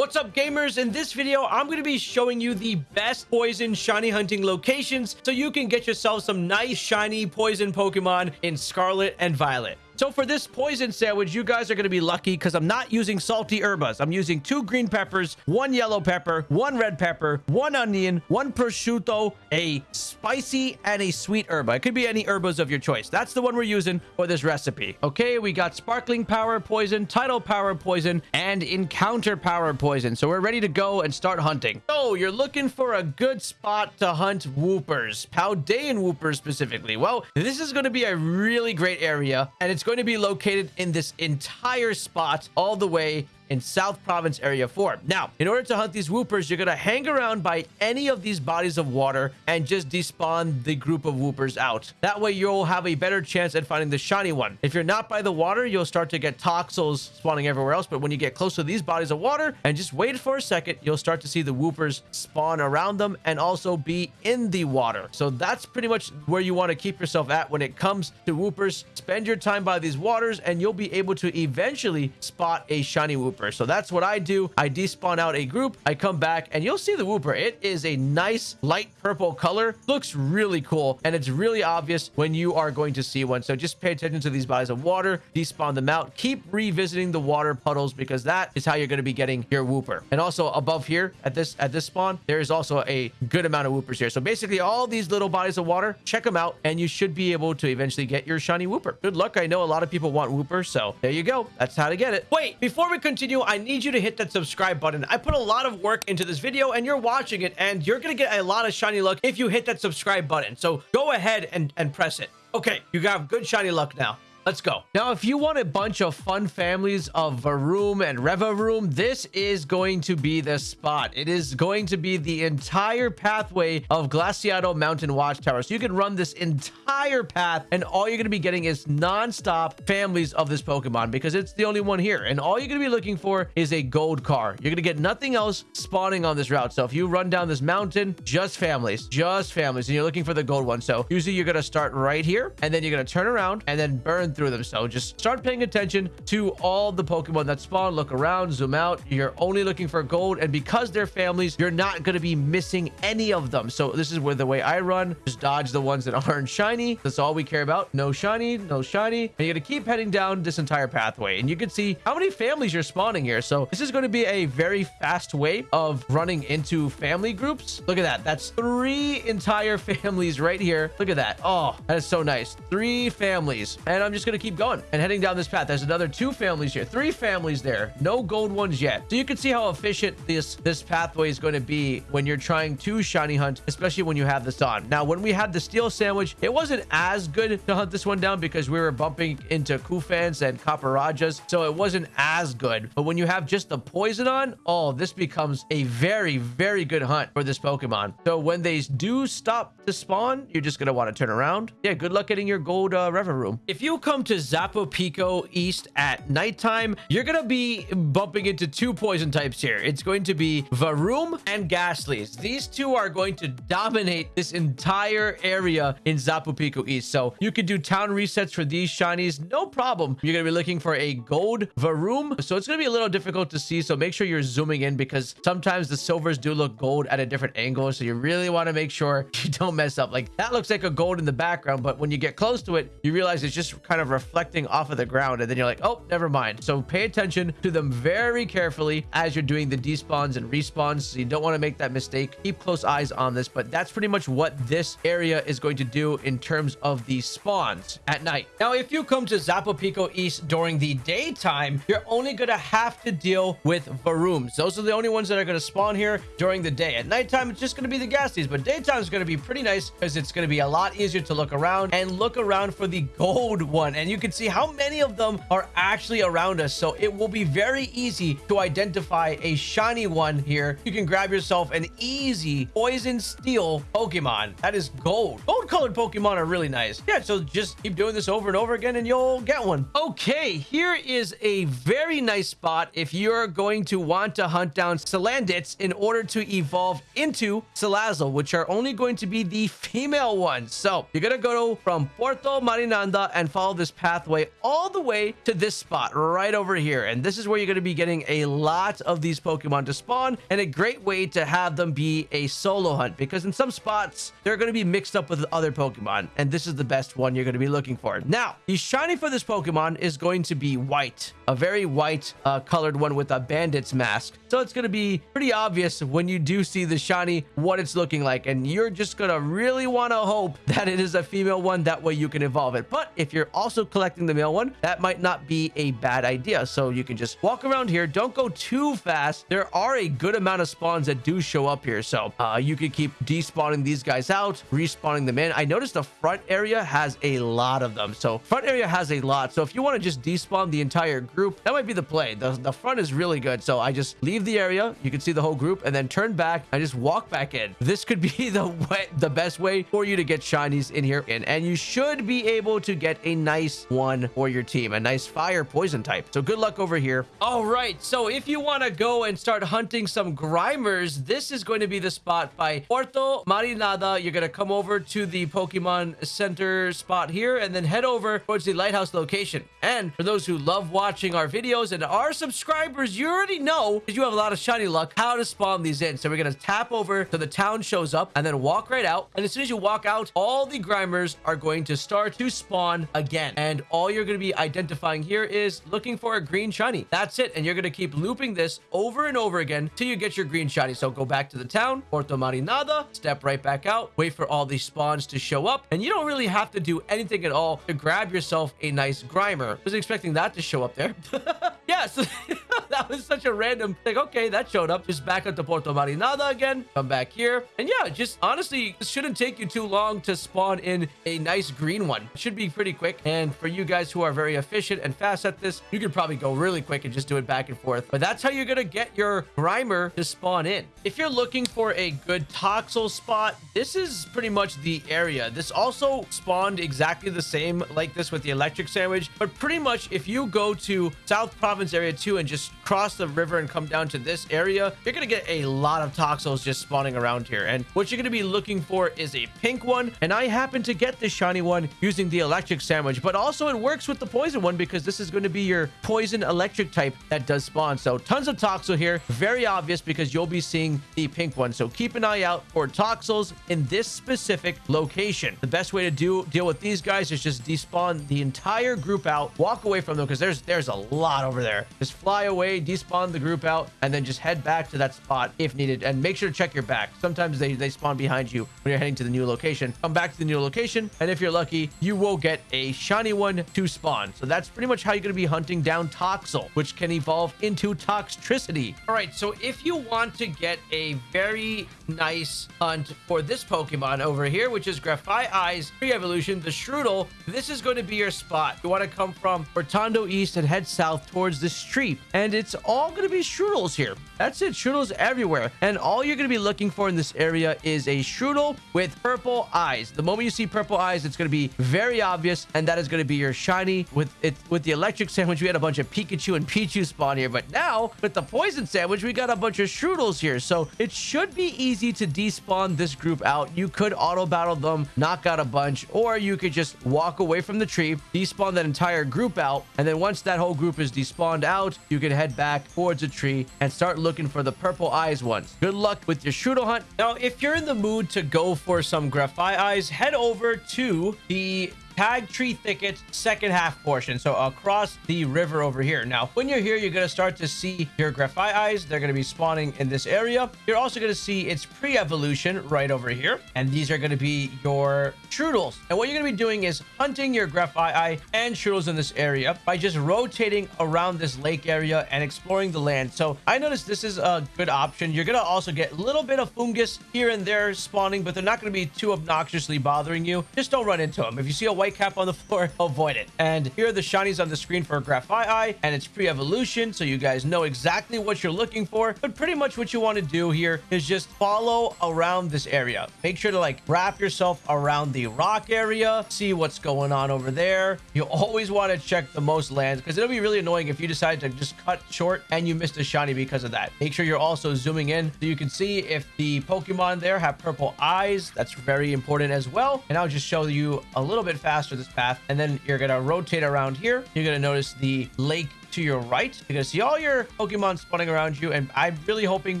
What's up gamers? In this video, I'm going to be showing you the best poison shiny hunting locations so you can get yourself some nice shiny poison Pokemon in Scarlet and Violet. So for this poison sandwich, you guys are going to be lucky because I'm not using salty herbas. I'm using two green peppers, one yellow pepper, one red pepper, one onion, one prosciutto, a spicy, and a sweet herba. It could be any herbas of your choice. That's the one we're using for this recipe. Okay, we got sparkling power poison, title power poison, and encounter power poison. So we're ready to go and start hunting. So you're looking for a good spot to hunt Woopers, Paldean Woopers specifically. Well, this is going to be a really great area, and it's going to be located in this entire spot all the way in South Province Area 4. Now, in order to hunt these Woopers, you're going to hang around by any of these bodies of water and just despawn the group of Woopers out. That way, you'll have a better chance at finding the shiny one. If you're not by the water, you'll start to get Toxels spawning everywhere else, but when you get close to these bodies of water and just wait for a second, you'll start to see the Woopers spawn around them and also be in the water. So that's pretty much where you want to keep yourself at when it comes to Woopers. Spend your time by these waters and you'll be able to eventually spot a shiny Wooper. So that's what I do. I despawn out a group. I come back and you'll see the Wooper. It is a nice light purple color. Looks really cool. And it's really obvious when you are going to see one. So just pay attention to these bodies of water. Despawn them out. Keep revisiting the water puddles because that is how you're going to be getting your Wooper. And also above here at this at this spawn, there is also a good amount of Woopers here. So basically all these little bodies of water, check them out and you should be able to eventually get your shiny Wooper. Good luck. I know a lot of people want Wooper. So there you go. That's how to get it. Wait, before we continue I need you to hit that subscribe button. I put a lot of work into this video and you're watching it and you're going to get a lot of shiny luck if you hit that subscribe button. So go ahead and, and press it. Okay, you got good shiny luck now. Let's go. Now, if you want a bunch of fun families of Varoom and Revavroom, this is going to be the spot. It is going to be the entire pathway of Glaseado Mountain Watchtower. So you can run this entire path and all you're going to be getting is non-stop families of this Pokemon because it's the only one here. And all you're going to be looking for is a gold car. You're going to get nothing else spawning on this route. So if you run down this mountain, just families, just families, and you're looking for the gold one. So usually you're going to start right here and then you're going to turn around and then burn through them. So just start paying attention to all the Pokemon that spawn. Look around, zoom out. You're only looking for gold. And because they're families, you're not going to be missing any of them. So this is where the way I run. Just dodge the ones that aren't shiny. That's all we care about. No shiny, no shiny. And you're going to keep heading down this entire pathway. And you can see how many families you're spawning here. So this is going to be a very fast way of running into family groups. Look at that. That's three entire families right here. Look at that. Oh, that is so nice. Three families. And I'm just just going to keep going and heading down this path. There's another two families here, three families there. No gold ones yet. So you can see how efficient this, this pathway is going to be when you're trying to shiny hunt, especially when you have this on. Now, when we had the steel sandwich, it wasn't as good to hunt this one down because we were bumping into Cufants and Copperajahs. So it wasn't as good. But when you have just the poison on, oh, this becomes a very, very good hunt for this Pokemon. So when they do stop to spawn, you're just going to want to turn around. Yeah, good luck getting your gold uh, Revavroom. If you come to Zapapico East at nighttime, you're going to be bumping into two poison types here. It's going to be Varoom and Gastlys. These two are going to dominate this entire area in Zapapico East. So you can do town resets for these shinies. No problem. You're going to be looking for a gold Varoom. So it's going to be a little difficult to see. So make sure you're zooming in because sometimes the silvers do look gold at a different angle. So you really want to make sure you don't mess up. Like that looks like a gold in the background, but when you get close to it, you realize it's just kind of reflecting off of the ground. And then you're like, oh, never mind. So pay attention to them very carefully as you're doing the despawns and respawns. So you don't want to make that mistake. Keep close eyes on this, but that's pretty much what this area is going to do in terms of the spawns at night. Now, if you come to Zapapico East during the daytime, you're only going to have to deal with Varooms. Those are the only ones that are going to spawn here during the day. At nighttime, it's just going to be the Gasties, but daytime is going to be pretty nice because it's going to be a lot easier to look around and look around for the gold one. And you can see how many of them are actually around us. So it will be very easy to identify a shiny one here. You can grab yourself an easy poison steel Pokemon. That is gold. Gold colored Pokemon are really nice. Yeah, so just keep doing this over and over again and you'll get one. Okay, here is a very nice spot if you're going to want to hunt down Salandits in order to evolve into Salazzle, which are only going to be the female ones. So you're going to go from Puerto Marinada and follow this pathway all the way to this spot right over here. And this is where you're going to be getting a lot of these Pokemon to spawn and a great way to have them be a solo hunt because in some spots, they're going to be mixed up with other Pokemon. And this is the best one you're going to be looking for. Now, the shiny for this Pokemon is going to be white, a very white uh, colored one with a bandit's mask. So it's going to be pretty obvious when you do see the shiny what it's looking like. And you're just going to really want to hope that it is a female one. That way you can evolve it. But if you're also collecting the male one, that might not be a bad idea. So you can just walk around here. Don't go too fast. There are a good amount of spawns that do show up here. So uh, you could keep despawning these guys out, respawning them in. I noticed the front area has a lot of them. So front area has a lot. So if you want to just despawn the entire group, that might be the play. The, the front is really good. So I just leave the area. You can see the whole group and then turn back. I just walk back in. This could be the way, the best way for you to get shinies in here. And, and you should be able to get a nice one for your team, a nice fire poison type. So good luck over here. All right. So if you want to go and start hunting some Grimers, this is going to be the spot by Puerto Marinada. You're going to come over to the Pokemon Center spot here and then head over towards the lighthouse location. And for those who love watching our videos and are subscribers, you already know because you have a lot of shiny luck how to spawn these in. So we're going to tap over to the town shows up and then walk right out. And as soon as you walk out, all the Grimers are going to start to spawn again. And all you're going to be identifying here is looking for a green shiny. That's it. And you're going to keep looping this over and over again till you get your green shiny. So go back to the town, Puerto Marinada, step right back out, wait for all these spawns to show up. And you don't really have to do anything at all to grab yourself a nice Grimer. I was expecting that to show up there. yes, that was such a random like, okay, that showed up. Just back up to Puerto Marinada again. Come back here. And yeah, just honestly, shouldn't take you too long to spawn in a nice green one. It should be pretty quick. And for you guys who are very efficient and fast at this, you could probably go really quick and just do it back and forth. But that's how you're to get your Grimer to spawn in. If you're looking for a good Toxel spot, this is pretty much the area. This also spawned exactly the same like this with the electric sandwich. But pretty much if you go to South Province area 2 and just cross the river and come down to this area, you're going to get a lot of Toxels just spawning around here. And what you're going to be looking for is a pink one. And I happen to get this shiny one using the electric sandwich, but also it works with the poison one because this is going to be your poison electric type that does spawn. So tons of Toxel here. Very obvious because you'll be seeing the pink one. So keep an eye out for Toxels in this specific location. The best way to do deal with these guys is just despawn the entire group out, walk away from them because there's there's a lot over there. Just fly away, despawn the group out, and then just head back to that spot if needed. And make sure to check your back. Sometimes they, they spawn behind you when you're heading to the new location. Come back to the new location, and if you're lucky, you will get a shiny one to spawn. So that's pretty much how you're going to be hunting down Toxel, which can evolve into Toxtricity. All right, so if you want to get a very nice hunt for this Pokemon over here, which is Grafaiai's pre-evolution, the Shroodle, this is going to be your spot. You want to come from Cortondo East and head south towards the street. And it's all going to be Shroodles here. That's it. Shroodles everywhere. And all you're going to be looking for in this area is a Shroodle with purple eyes. The moment you see purple eyes, it's going to be very obvious. And that is going to be your shiny. With it with the electric sandwich, we had a bunch of Pikachu and Pichu spawn here. But now, with the poison sandwich, we got a bunch of Shroodles here. So it should be easy to despawn this group out. You could auto battle them, knock out a bunch, or you could just walk away from the tree, despawn that entire group out. And then once that whole group is despawned out, you can head back towards a tree and start looking for the purple eyes ones. Good luck with your Shroodle hunt. Now, if you're in the mood to go for some Grafaiais, head over to the Tag Tree Thicket second half portion. So across the river over here. Now, when you're here, you're going to start to see your Grafaiais. They're going to be spawning in this area. You're also going to see its pre-evolution right over here. And these are going to be your Shroodles. And what you're going to be doing is hunting your Grafaiai and Shroodles in this area by just rotating around this lake area and exploring the land. So I noticed this is a good option. You're going to also get a little bit of Foongus here and there spawning, but they're not going to be too obnoxiously bothering you. Just don't run into them. If you see a white cap on the floor, avoid it. And here are the shinies on the screen for Grafaiai and its pre-evolution. So you guys know exactly what you're looking for. But pretty much what you want to do here is just follow around this area. Make sure to like wrap yourself around the rock area. See what's going on over there. You always want to check the most lands because it'll be really annoying if you decide to just cut short and you missed a shiny because of that. Make sure you're also zooming in so you can see if the Pokemon there have purple eyes. That's very important as well. And I'll just show you a little bit faster faster this path. And then you're going to rotate around here. You're going to notice the lake to your right. You're to see all your Pokemon spawning around you. And I'm really hoping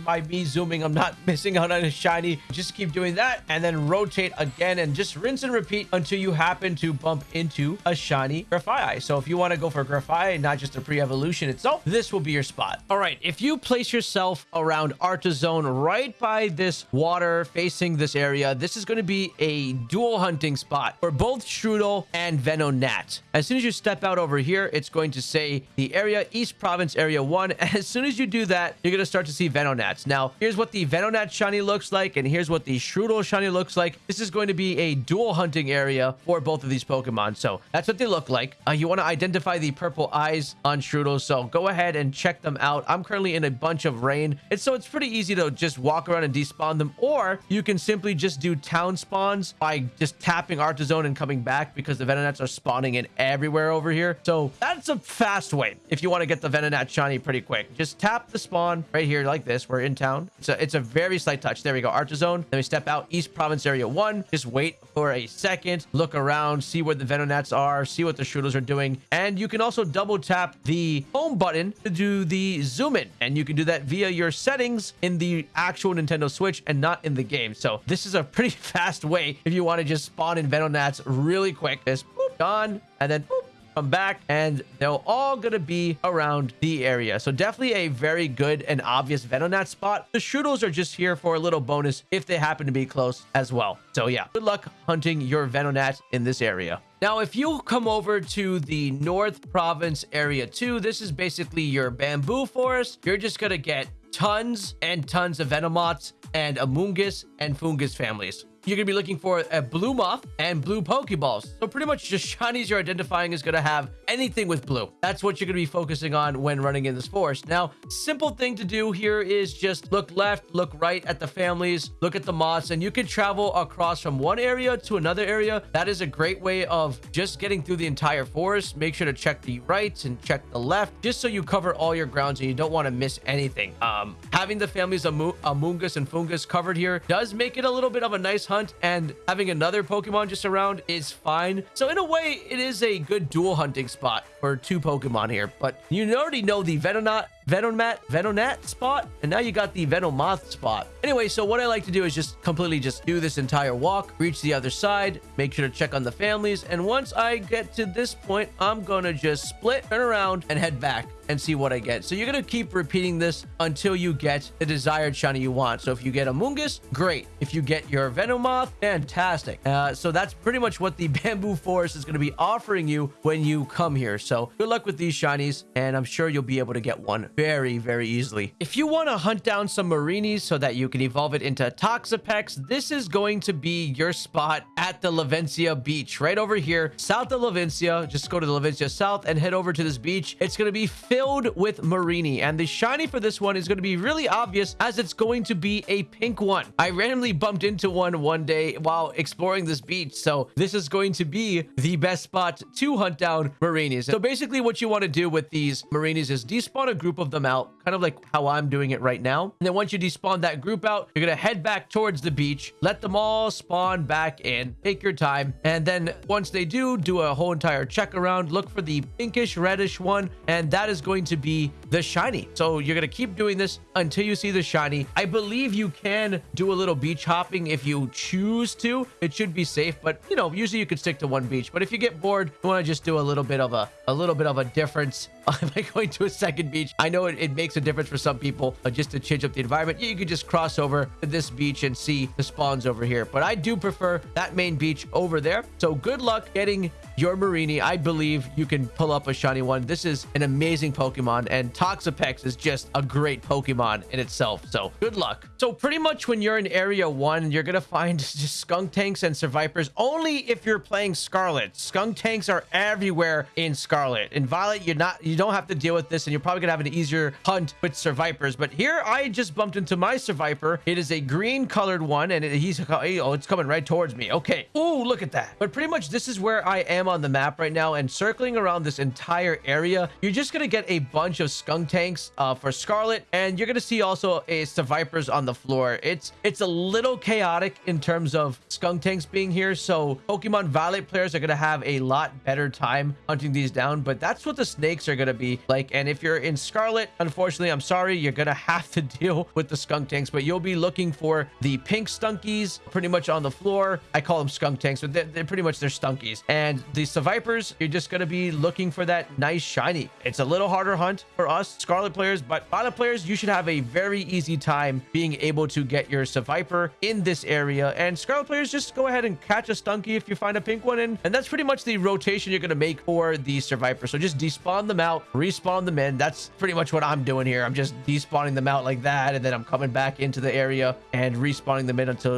by me zooming, I'm not missing out on a shiny. Just keep doing that and then rotate again and just rinse and repeat until you happen to bump into a shiny Grafaiai. So if you want to go for Grafaiai, not just a pre-evolution itself, this will be your spot. All right. If you place yourself around Artazon right by this water facing this area, this is going to be a dual hunting spot for both Shroodle and Venonat. As soon as you step out over here, it's going to say the area, East Province Area 1. As soon as you do that, you're going to start to see Venonats. Now, here's what the Venonat shiny looks like, and here's what the Shroodle shiny looks like. This is going to be a dual hunting area for both of these Pokemon. So that's what they look like. Uh, you want to identify the purple eyes on Shroodle, so go ahead and check them out. I'm currently in a bunch of rain, and so it's pretty easy to just walk around and despawn them, or you can simply just do town spawns by just tapping Artazon and coming back because the Venonats are spawning in everywhere over here. So that's a fast way if you want to get the Venonat shiny pretty quick. Just tap the spawn right here like this. We're in town. It's a, it's a very slight touch. There we go. Artazon. Then we step out East Province Area 1. Just wait for a second. Look around. See where the Venonats are. See what the Shroodles are doing. And you can also double tap the home button to do the zoom in. And you can do that via your settings in the actual Nintendo Switch and not in the game. So this is a pretty fast way if you want to just spawn in Venonats really quick. Just boop, gone. And then boop, come back and they're all going to be around the area. So definitely a very good and obvious Venonat spot. The Shroodles are just here for a little bonus if they happen to be close as well. So yeah, good luck hunting your Venonat in this area. Now, if you come over to the North Province Area 2, this is basically your bamboo forest. You're just going to get tons and tons of Venomoths and Amoonguss and Foongus families you're going to be looking for a blue moth and blue pokeballs. So pretty much just shinies you're identifying is going to have anything with blue. That's what you're going to be focusing on when running in this forest. Now simple thing to do here is just look left look right at the families look at the moths and you can travel across from one area to another area. That is a great way of just getting through the entire forest. Make sure to check the right and check the left just so you cover all your grounds and you don't want to miss anything. Um having the families of Amoonguss and Foongus covered here does make it a little bit of a nice hunt and having another Pokemon just around is fine. So in a way, it is a good dual hunting spot for two Pokemon here. But you already know the Venonat Venomat, Venonat spot, and now you got the Venomoth spot. Anyway, so what I like to do is just completely just do this entire walk, reach the other side, make sure to check on the families, and once I get to this point, I'm gonna just split, turn around, and head back and see what I get. So you're to keep repeating this until you get the desired shiny you want. So if you get Amoonguss, great. If you get your Venomoth, fantastic. Uh, so that's pretty much what the Bamboo Forest is to be offering you when you come here. So good luck with these shinies, and I'm sure you'll be able to get one very, very easily. If you want to hunt down some Mareanies so that you can evolve it into Toxapex, this is going to be your spot at the Levincia Beach, right over here, south of Levincia. Just go to the Levincia South and head over to this beach. It's going to be filled with Mareanie. And the shiny for this one is going to be really obvious as it's going to be a pink one. I randomly bumped into one one day while exploring this beach. So this is going to be the best spot to hunt down Mareanies. So basically what you want to do with these Mareanies is despawn a group of them out, kind of like how I'm doing it right now. And then once you despawn that group out, you're going to head back towards the beach, let them all spawn back in, take your time. And then once they do, do a whole entire check around, look for the pinkish reddish one. And that is going to be the shiny. So you're going to keep doing this until you see the shiny. I believe you can do a little beach hopping if you choose to. It should be safe, but you know, usually you could stick to one beach. But if you get bored, you want to just do a little bit of a, a little bit of a difference by going to a second beach. I know it, it makes a difference for some people uh, just to change up the environment. You could just cross over to this beach and see the spawns over here. But I do prefer that main beach over there. So good luck getting your Mareanie. I believe you can pull up a shiny one. This is an amazing Pokemon, and Toxapex is just a great Pokemon in itself. So good luck. So pretty much when you're in Area 1, you're going to find just Skuntanks and Sevipers only if you're playing Scarlet. Skuntanks are everywhere in Scarlet. In Violet, you're not, you don't have to deal with this and you're probably gonna have an easier hunt with Sevipers. But here I just bumped into my Seviper. It is a green colored one and it, he's, oh, it's coming right towards me. Okay. Oh, look at that. But pretty much this is where I am on the map right now and circling around this entire area, you're just gonna get a bunch of Skuntanks uh, for Scarlet and you're gonna see also a Sevipers on the floor. It's, it's a little chaotic in terms of Skuntanks being here. So Pokemon Violet players are gonna have a lot better time hunting these down, but that's what the snakes are gonna be like. And if you're in Scarlet, unfortunately, I'm sorry, you're gonna have to deal with the Skuntanks, but you'll be looking for the pink stunkies pretty much on the floor. I call them Skuntanks, but they're, they're pretty much they're stunkies. And the Sevipers, you're just gonna be looking for that nice shiny. It's a little harder hunt for us Scarlet players, but Violet players, you should have a very easy time being able to get your Seviper in this area. And Scarlet players, just go ahead and catch a stunky if you find a pink one. And, and that's pretty much the rotation you're gonna make for the Seviper. So just despawn them out, respawn them in. That's pretty much what I'm doing here. I'm just despawning them out like that, and then I'm coming back into the area and respawning them in until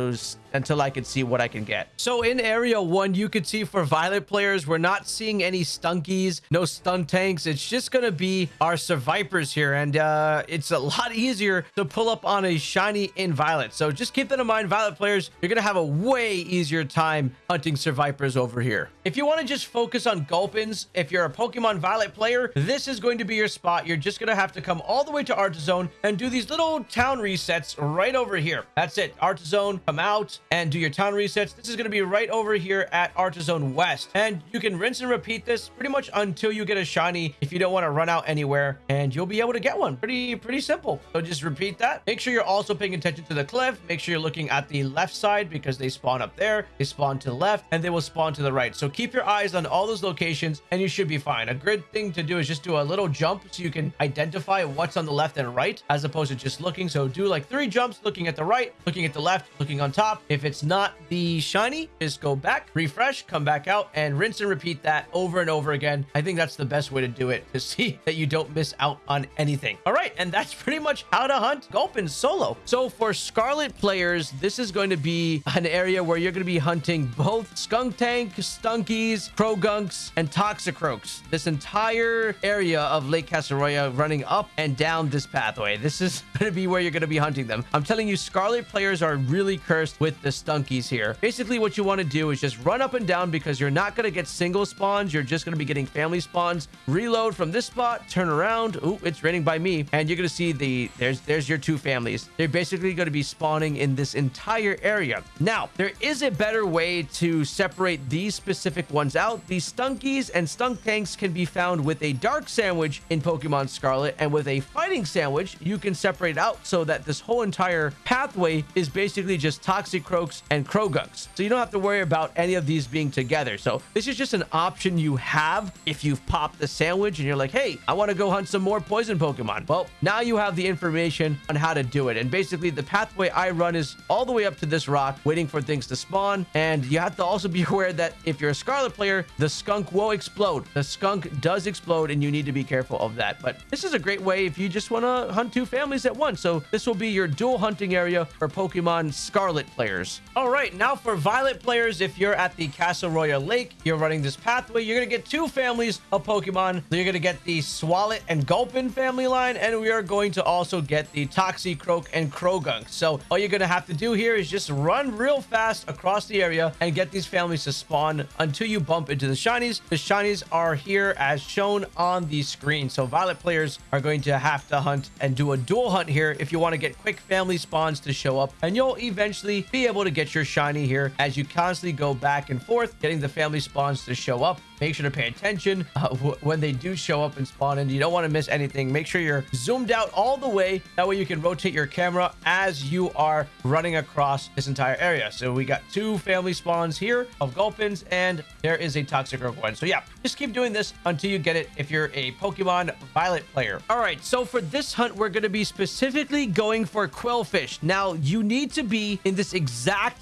until I can see what I can get. So in area one, you could see for violet players, we're not seeing any stunkies, no stun tanks. It's just going to be our Sevipers here. And uh, it's a lot easier to pull up on a shiny in violet. So just keep that in mind, violet players, you're going to have a way easier time hunting Sevipers over here. If you want to just focus on Gulpins, if you're a Pokemon Violet player, this is going to be your spot. You're just going to have to come all the way to Artazon and do these little town resets right over here. That's it. Artazon, come out, and do your town resets. This is going to be right over here at Artazon West. And you can rinse and repeat this pretty much until you get a shiny if you don't want to run out anywhere. And you'll be able to get one. Pretty, pretty simple. So just repeat that. Make sure you're also paying attention to the cliff. Make sure you're looking at the left side because they spawn up there. They spawn to the left and they will spawn to the right. So keep your eyes on all those locations and you should be fine. A good thing to do is just do a little jump so you can identify what's on the left and right as opposed to just looking. So do like three jumps, looking at the right, looking at the left, looking on top. If it's not the shiny, just go back, refresh, come back out, and rinse and repeat that over and over again. I think that's the best way to do it to see that you don't miss out on anything. All right, and that's pretty much how to hunt Gulpin solo. So for Scarlet players, this is going to be an area where you're going to be hunting both Skuntank, Stunkies, Croagunks, and Toxicroaks. This entire area of Lake Casseroya running up and down this pathway. This is going to be where you're going to be hunting them. I'm telling you, Scarlet players are really cursed with the Stunkies here. Basically, what you want to do is just run up and down because you're not going to get single spawns. You're just going to be getting family spawns. Reload from this spot, turn around. Ooh, it's raining by me. And you're going to see the, there's, there's your two families. They're basically going to be spawning in this entire area. Now, there is a better way to separate these specific ones out. These Stunkies and Stunk Tanks can be found with a Dark Sandwich in Pokemon Scarlet. And with a Fighting Sandwich, you can separate out so that this whole entire pathway is basically just Toxicroaks and Croagunks. So you don't have to worry about any of these being together. So this is just an option you have if you've popped the sandwich and you're like, hey, I want to go hunt some more poison Pokemon. Well, now you have the information on how to do it. And basically the pathway I run is all the way up to this rock, waiting for things to spawn. And you have to also be aware that if you're a Scarlet player, the skunk will explode. The skunk does explode and you need to be careful of that. But this is a great way if you just want to hunt two families at once. So this will be your dual hunting area for Pokemon Scarlet players. All right, now for Violet players, if you're at the Casseroya Lake, you're running this pathway, you're going to get two families of Pokemon. You're going to get the Swalot and Gulpin family line, and we are going to also get the Toxicroak and Croagunk. So all you're going to have to do here is just run real fast across the area and get these families to spawn until you bump into the shinies. The shinies are here as shown on the screen. So Violet players are going to have to hunt and do a dual hunt here if you want to get quick family spawns to show up, and you'll eventually be able to get your shiny here as you constantly go back and forth, getting the family spawns to show up. Make sure to pay attention uh, when they do show up and spawn in. You don't want to miss anything. Make sure you're zoomed out all the way. That way you can rotate your camera as you are running across this entire area. So we got two family spawns here of Gulpins, and there is a Toxicroak one. So yeah, just keep doing this until you get it if you're a Pokemon Violet player. All right, so for this hunt, we're going to be specifically going for Qwilfish. Now, you need to be in this exact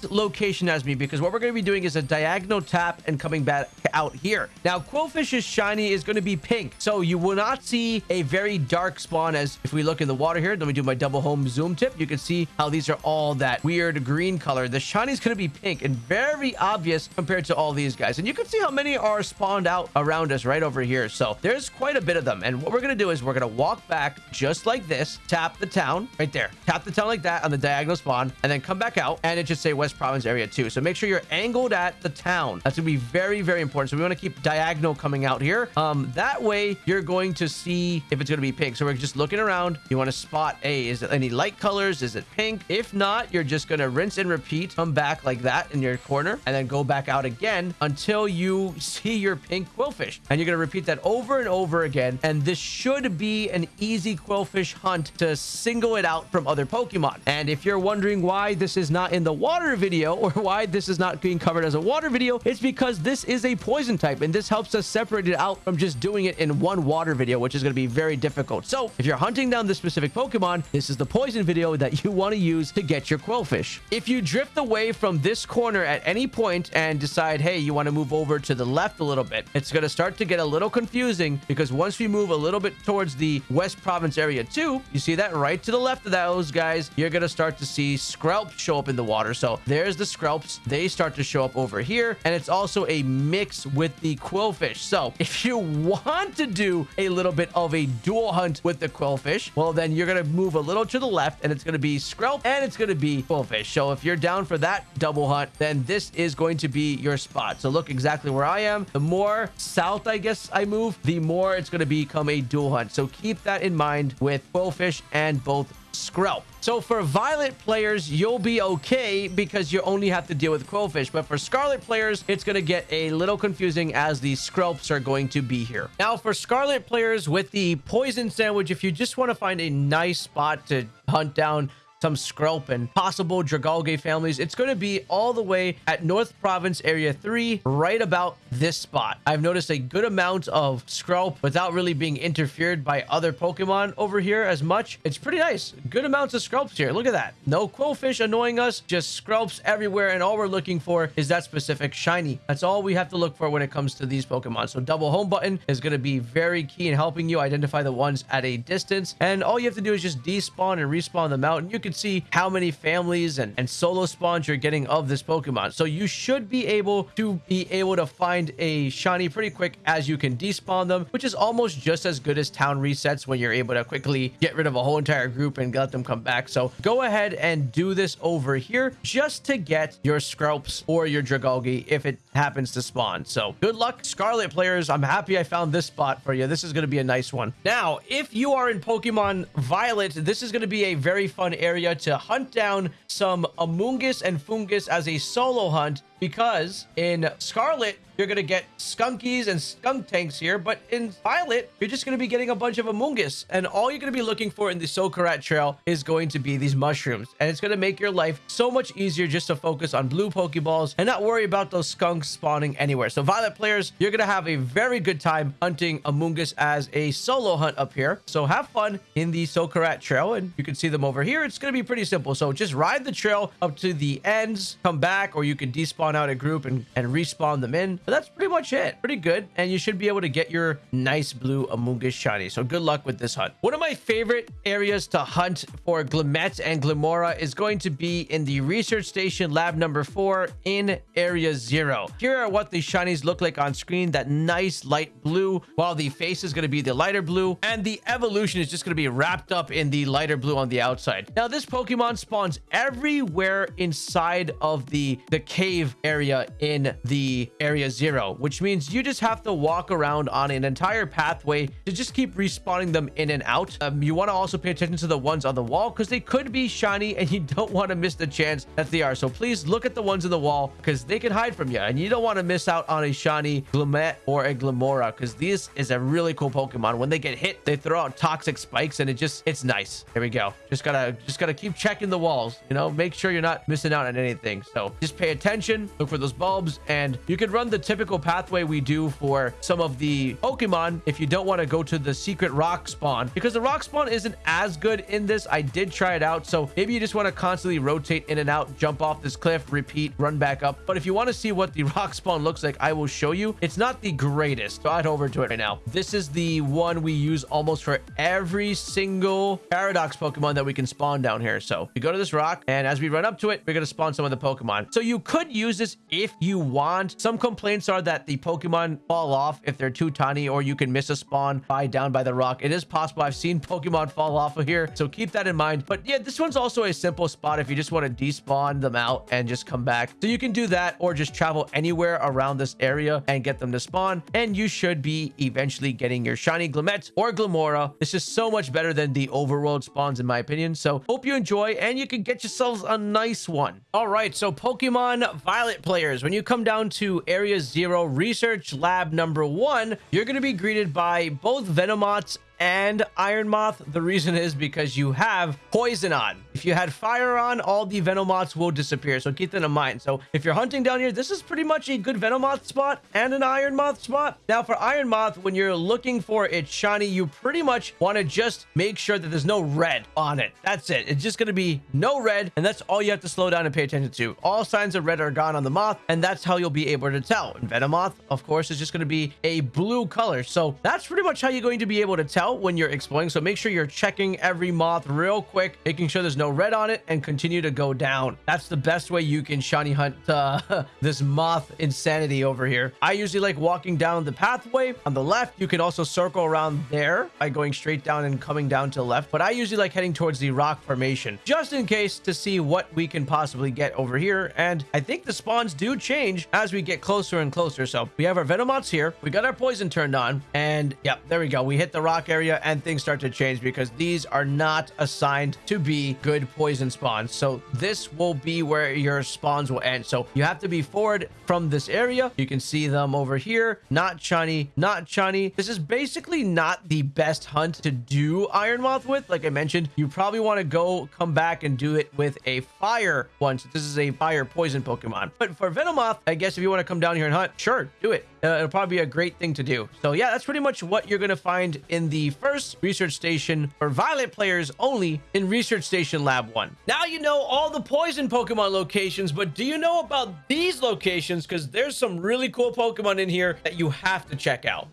location as me because what we're going to be doing is a diagonal tap and coming back out here. Now, Qwilfish's shiny is going to be pink, so you will not see a very dark spawn as if we look in the water here. Let me do my double home zoom tip. You can see how these are all that weird green color. The shiny is going to be pink and very obvious compared to all these guys. And you can see how many are spawned out around us right over here. So there's quite a bit of them. And what we're going to do is we're going to walk back just like this, tap the town right there, tap the town like that on the diagonal spawn, and then come back out and it should say West Province area two. So make sure you're angled at the town. That's going to be very, very important. So we want to keep diagonal coming out here. Um, that way you're going to see if it's going to be pink. So we're just looking around. You want to spot, a is it any light colors? Is it pink? If not, you're just going to rinse and repeat, come back like that in your corner, and then go back out again until you see your pink Qwilfish. And you're going to repeat that over and over again. And this should be an easy Qwilfish hunt to single it out from other Pokemon. And if you're wondering why this is not in the water video or why this is not being covered as a water video, it's because this is a poison type and this helps us separate it out from just doing it in one water video, which is going to be very difficult. So if you're hunting down this specific Pokemon, this is the poison video that you want to use to get your Qwilfish. If you drift away from this corner at any point and decide, hey, you want to move over to the left a little bit, it's going to start to get a little confusing because once we move a little bit towards the West Province area two, you see that right to the left of those guys, you're going to start to see Skrelps show up in the water. So there's the Skrelps. They start to show up over here. And it's also a mix with the Qwilfish. So if you want to do a little bit of a dual hunt with the Qwilfish, well, then you're going to move a little to the left and it's going to be Skrelp and it's going to be Qwilfish. So if you're down for that double hunt, then this is going to be your spot. So look exactly where I am. The more south, I guess, I move, the more it's going to become a dual hunt. So keep that in mind with Qwilfish and both Skrelp. So for Violet players, you'll be okay because you only have to deal with Qwilfish. But for Scarlet players, it's going to get a little confusing as the Skrelps are going to be here. Now for Scarlet players with the Poison Sandwich, if you just want to find a nice spot to hunt down some Skrelp and possible Dragalge families. It's going to be all the way at North Province Area 3, right about this spot. I've noticed a good amount of Skrelp without really being interfered by other Pokemon over here as much. It's pretty nice. Good amounts of Skrelps here. Look at that. No Qwilfish annoying us, just Skrelps everywhere. And all we're looking for is that specific shiny. That's all we have to look for when it comes to these Pokemon. So double home button is going to be very key in helping you identify the ones at a distance. And all you have to do is just despawn and respawn them out. And you can can see how many families and, and solo spawns you're getting of this Pokemon. So you should be able to be able to find a shiny pretty quick as you can despawn them, which is almost just as good as town resets when you're able to quickly get rid of a whole entire group and let them come back. So go ahead and do this over here just to get your Skrelps or your Dragalge if it happens to spawn. So good luck, Scarlet players. I'm happy I found this spot for you. This is going to be a nice one. Now, if you are in Pokemon Violet, this is going to be a very fun area area to hunt down some Amoonguss and Foongus as a solo hunt because in Scarlet, you're going to get Skunkies and Skuntanks here, but in Violet, you're just going to be getting a bunch of Amoonguss, and all you're going to be looking for in the Socarrat Trail is going to be these mushrooms, and it's going to make your life so much easier just to focus on blue Pokeballs and not worry about those skunks spawning anywhere. So Violet players, you're going to have a very good time hunting Amoonguss as a solo hunt up here. So have fun in the Socarrat Trail, and you can see them over here. It's going to be pretty simple. So just ride the trail up to the ends, come back, or you can despawn out a group and, and respawn them in. But that's pretty much it. Pretty good. And you should be able to get your nice blue Amoonguss shiny. So good luck with this hunt. One of my favorite areas to hunt for Glimmet and Glimmora is going to be in the research station lab number four in area zero. Here are what the shinies look like on screen. That nice light blue, while the face is going to be the lighter blue. And the evolution is just going to be wrapped up in the lighter blue on the outside. Now, this Pokemon spawns everywhere inside of the, the cave area in the area zero, which means you just have to walk around on an entire pathway to just keep respawning them in and out. Um, you want to also pay attention to the ones on the wall because they could be shiny and you don't want to miss the chance that they are. So please look at the ones in the wall because they can hide from you and you don't want to miss out on a shiny Glimmet or a Glimmora because this is a really cool Pokemon. When they get hit, they throw out toxic spikes and it just, it's nice. Here we go. Just gotta, just gotta keep checking the walls, you know, make sure you're not missing out on anything. So just pay attention look for those bulbs, and you can run the typical pathway we do for some of the Pokemon if you don't want to go to the secret rock spawn, because the rock spawn isn't as good in this. I did try it out, so maybe you just want to constantly rotate in and out, jump off this cliff, repeat, run back up. But if you want to see what the rock spawn looks like, I will show you. It's not the greatest, so I'd over to it right now. This is the one we use almost for every single Paradox Pokemon that we can spawn down here. So we go to this rock, and as we run up to it, we're going to spawn some of the Pokemon. So you could use this if you want. Some complaints are that the Pokemon fall off if they're too tiny or you can miss a spawn by down by the rock. It is possible. I've seen Pokemon fall off of here, so keep that in mind. But yeah, this one's also a simple spot if you just want to despawn them out and just come back. So you can do that or just travel anywhere around this area and get them to spawn. And you should be eventually getting your shiny Glimmet or Glimmora. This is so much better than the overworld spawns in my opinion. So hope you enjoy and you can get yourselves a nice one. All right, so Pokemon Violet players, when you come down to Area Zero Research Lab number one, you're going to be greeted by both Venomoths and Iron Moth. The reason is because you have poison on. If you had fire on, all the Venomoths will disappear. So keep that in mind. So if you're hunting down here, this is pretty much a good Venomoth spot and an Iron Moth spot. Now for Iron Moth, when you're looking for its shiny, you pretty much want to just make sure that there's no red on it. That's it. It's just going to be no red. And that's all you have to slow down and pay attention to. All signs of red are gone on the moth. And that's how you'll be able to tell. And Venomoth, of course, is just going to be a blue color. So that's pretty much how you're going to be able to tell when you're exploring. So make sure you're checking every moth real quick, making sure there's no red on it and continue to go down. That's the best way you can shiny hunt uh, this moth insanity over here. I usually like walking down the pathway on the left. You can also circle around there by going straight down and coming down to the left. But I usually like heading towards the rock formation just in case to see what we can possibly get over here. And I think the spawns do change as we get closer and closer. So we have our Venomoths here. We got our poison turned on and yep, there we go. We hit the rock area and things start to change because these are not assigned to be good poison spawns. So this will be where your spawns will end. So you have to be forward from this area. You can see them over here. Not shiny, not shiny. This is basically not the best hunt to do Iron Moth with. Like I mentioned, you probably want to go come back and do it with a fire one. So this is a fire poison Pokemon. But for Venomoth, I guess if you want to come down here and hunt, sure, do it. Uh, it'll probably be a great thing to do. So yeah, that's pretty much what you're going to find in the first research station for Violet players only in Research Station Lab 1. Now you know all the poison Pokemon locations, but do you know about these locations? Because there's some really cool Pokemon in here that you have to check out.